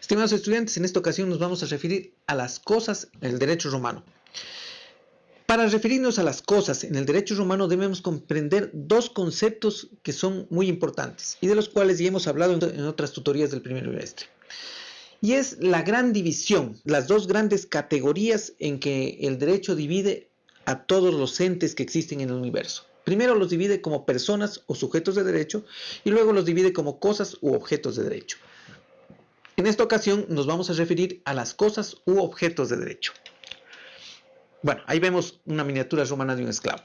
Estimados estudiantes, en esta ocasión nos vamos a referir a las cosas en el derecho romano. Para referirnos a las cosas en el derecho romano debemos comprender dos conceptos que son muy importantes y de los cuales ya hemos hablado en otras tutorías del primer semestre. Y es la gran división, las dos grandes categorías en que el derecho divide a todos los entes que existen en el universo. Primero los divide como personas o sujetos de derecho y luego los divide como cosas u objetos de derecho. En esta ocasión nos vamos a referir a las cosas u objetos de derecho. Bueno, ahí vemos una miniatura romana de un esclavo.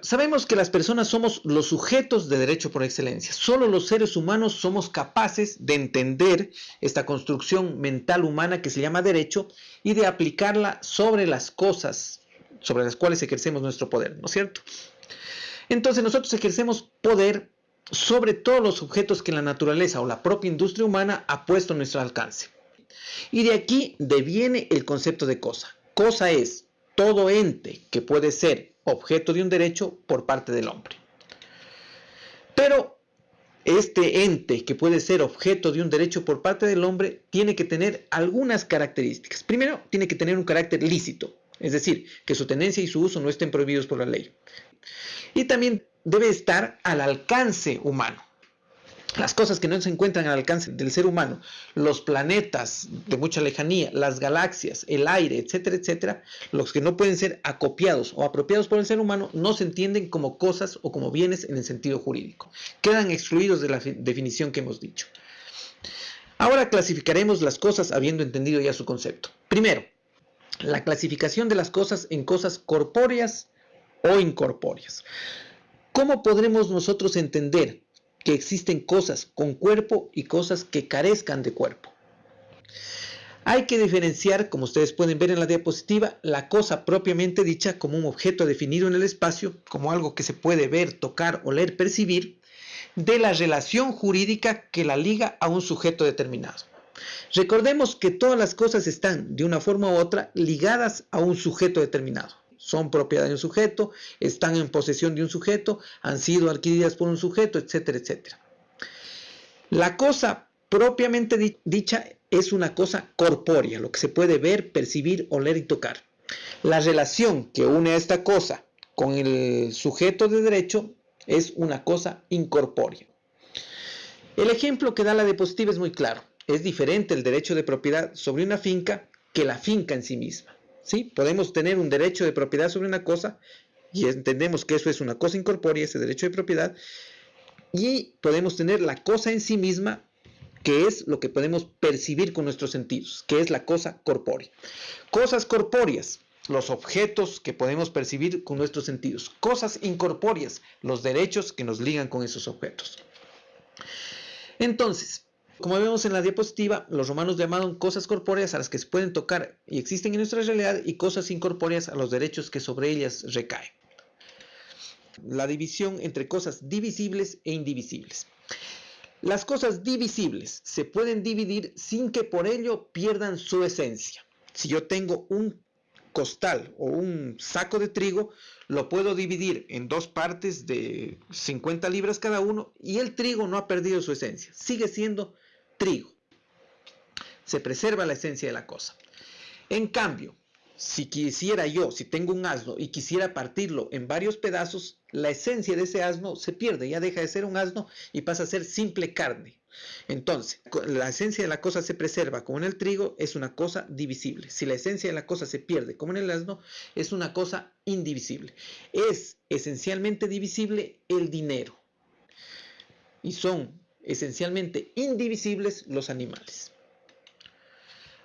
Sabemos que las personas somos los sujetos de derecho por excelencia. Solo los seres humanos somos capaces de entender esta construcción mental humana que se llama derecho y de aplicarla sobre las cosas sobre las cuales ejercemos nuestro poder, ¿no es cierto? Entonces nosotros ejercemos poder sobre todos los objetos que la naturaleza o la propia industria humana ha puesto a nuestro alcance. Y de aquí deviene el concepto de cosa. Cosa es todo ente que puede ser objeto de un derecho por parte del hombre. Pero este ente que puede ser objeto de un derecho por parte del hombre tiene que tener algunas características. Primero, tiene que tener un carácter lícito, es decir, que su tenencia y su uso no estén prohibidos por la ley. Y también debe estar al alcance humano. Las cosas que no se encuentran al alcance del ser humano, los planetas de mucha lejanía, las galaxias, el aire, etcétera, etcétera, los que no pueden ser acopiados o apropiados por el ser humano, no se entienden como cosas o como bienes en el sentido jurídico. Quedan excluidos de la definición que hemos dicho. Ahora clasificaremos las cosas habiendo entendido ya su concepto. Primero, la clasificación de las cosas en cosas corpóreas o incorpóreas. ¿Cómo podremos nosotros entender que existen cosas con cuerpo y cosas que carezcan de cuerpo? Hay que diferenciar, como ustedes pueden ver en la diapositiva, la cosa propiamente dicha como un objeto definido en el espacio, como algo que se puede ver, tocar, oler, percibir, de la relación jurídica que la liga a un sujeto determinado. Recordemos que todas las cosas están, de una forma u otra, ligadas a un sujeto determinado son propiedad de un sujeto, están en posesión de un sujeto, han sido adquiridas por un sujeto, etcétera, etcétera. La cosa propiamente dicha es una cosa corpórea, lo que se puede ver, percibir, oler y tocar. La relación que une a esta cosa con el sujeto de derecho es una cosa incorpórea. El ejemplo que da la diapositiva es muy claro. Es diferente el derecho de propiedad sobre una finca que la finca en sí misma. ¿Sí? Podemos tener un derecho de propiedad sobre una cosa y entendemos que eso es una cosa incorpórea, ese derecho de propiedad, y podemos tener la cosa en sí misma, que es lo que podemos percibir con nuestros sentidos, que es la cosa corpórea. Cosas corpóreas, los objetos que podemos percibir con nuestros sentidos. Cosas incorpóreas, los derechos que nos ligan con esos objetos. Entonces, como vemos en la diapositiva, los romanos llamaron cosas corpóreas a las que se pueden tocar y existen en nuestra realidad y cosas incorpóreas a los derechos que sobre ellas recaen. La división entre cosas divisibles e indivisibles. Las cosas divisibles se pueden dividir sin que por ello pierdan su esencia. Si yo tengo un costal o un saco de trigo, lo puedo dividir en dos partes de 50 libras cada uno y el trigo no ha perdido su esencia, sigue siendo trigo. Se preserva la esencia de la cosa. En cambio, si quisiera yo, si tengo un asno y quisiera partirlo en varios pedazos, la esencia de ese asno se pierde, ya deja de ser un asno y pasa a ser simple carne. Entonces, la esencia de la cosa se preserva como en el trigo, es una cosa divisible. Si la esencia de la cosa se pierde como en el asno, es una cosa indivisible. Es esencialmente divisible el dinero. Y son esencialmente indivisibles los animales.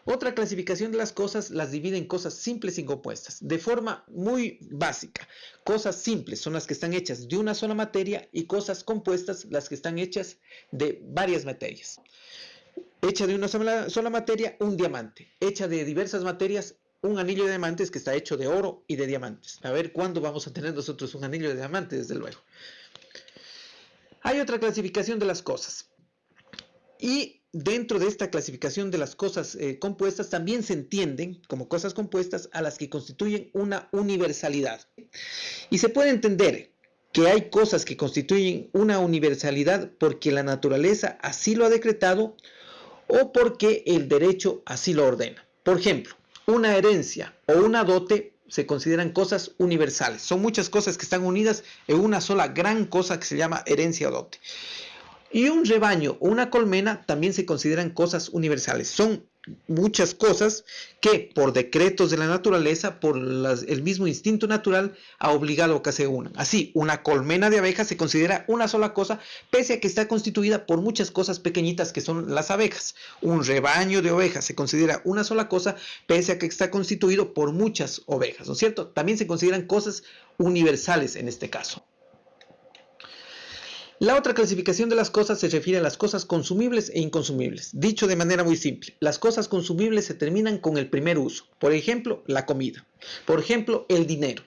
Otra clasificación de las cosas las divide en cosas simples y compuestas, de forma muy básica. Cosas simples son las que están hechas de una sola materia y cosas compuestas las que están hechas de varias materias. Hecha de una sola, materia, un diamante. Hecha de diversas materias, un anillo de diamantes que está hecho de oro y de diamantes. A ver cuándo vamos a tener nosotros un anillo de diamantes, desde luego. Hay otra clasificación de las cosas. Y dentro de esta clasificación de las cosas eh, compuestas también se entienden como cosas compuestas a las que constituyen una universalidad. Y se puede entender que hay cosas que constituyen una universalidad porque la naturaleza así lo ha decretado o porque el derecho así lo ordena. Por ejemplo, una herencia o una dote se consideran cosas universales. Son muchas cosas que están unidas en una sola gran cosa que se llama herencia o dote. Y un rebaño o una colmena también se consideran cosas universales. Son muchas cosas que por decretos de la naturaleza, por el mismo instinto natural, ha obligado a que se unan. Así, una colmena de abejas se considera una sola cosa, pese a que está constituida por muchas cosas pequeñitas que son las abejas. Un rebaño de ovejas se considera una sola cosa, pese a que está constituido por muchas ovejas, ¿no es cierto? También se consideran cosas universales en este caso. La otra clasificación de las cosas se refiere a las cosas consumibles e inconsumibles. Dicho de manera muy simple, las cosas consumibles se terminan con el primer uso. Por ejemplo, la comida. Por ejemplo, el dinero.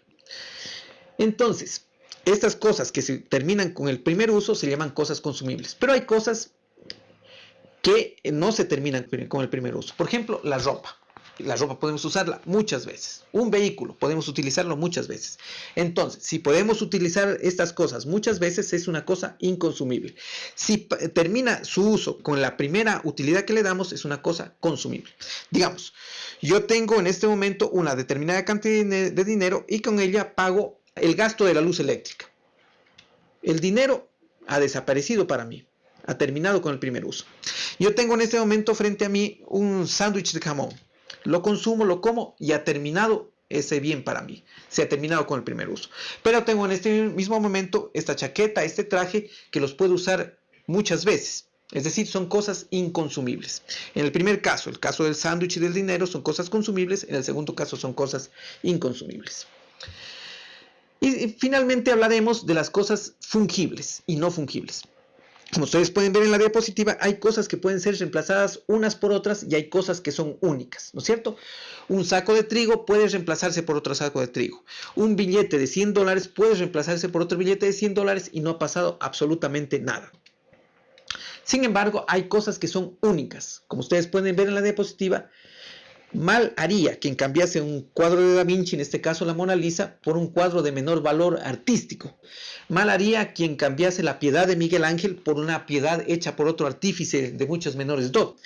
Entonces, estas cosas que se terminan con el primer uso se llaman cosas consumibles. Pero hay cosas que no se terminan con el primer uso. Por ejemplo, la ropa. La ropa podemos usarla muchas veces. Un vehículo podemos utilizarlo muchas veces. Entonces, si podemos utilizar estas cosas muchas veces, es una cosa inconsumible. Si termina su uso con la primera utilidad que le damos, es una cosa consumible. Digamos, yo tengo en este momento una determinada cantidad de dinero y con ella pago el gasto de la luz eléctrica. El dinero ha desaparecido para mí ha terminado con el primer uso. Yo tengo en este momento frente a mí un sándwich de jamón lo consumo, lo como y ha terminado ese bien para mí. Se ha terminado con el primer uso. Pero tengo en este mismo momento esta chaqueta, este traje que los puedo usar muchas veces. Es decir, son cosas inconsumibles. En el primer caso, el caso del sándwich y del dinero, son cosas consumibles. En el segundo caso, son cosas inconsumibles. Y finalmente hablaremos de las cosas fungibles y no fungibles. Como ustedes pueden ver en la diapositiva, hay cosas que pueden ser reemplazadas unas por otras y hay cosas que son únicas, ¿no es cierto? Un saco de trigo puede reemplazarse por otro saco de trigo. Un billete de 100 dólares puede reemplazarse por otro billete de 100 dólares y no ha pasado absolutamente nada. Sin embargo, hay cosas que son únicas. Como ustedes pueden ver en la diapositiva, Mal haría quien cambiase un cuadro de Da Vinci, en este caso la Mona Lisa, por un cuadro de menor valor artístico. Mal haría quien cambiase la piedad de Miguel Ángel por una piedad hecha por otro artífice de muchos menores dot.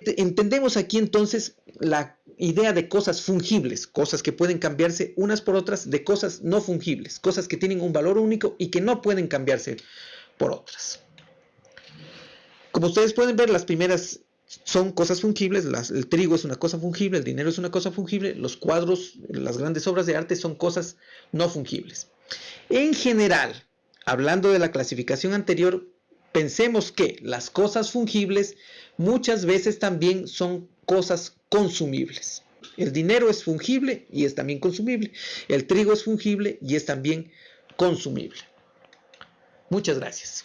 Entendemos aquí entonces la idea de cosas fungibles, cosas que pueden cambiarse unas por otras, de cosas no fungibles, cosas que tienen un valor único y que no pueden cambiarse por otras. Como ustedes pueden ver, las primeras son cosas fungibles, el trigo es una cosa fungible, el dinero es una cosa fungible, los cuadros, las grandes obras de arte son cosas no fungibles. En general, hablando de la clasificación anterior, pensemos que las cosas fungibles muchas veces también son cosas consumibles. El dinero es fungible y es también consumible. El trigo es fungible y es también consumible. Muchas gracias.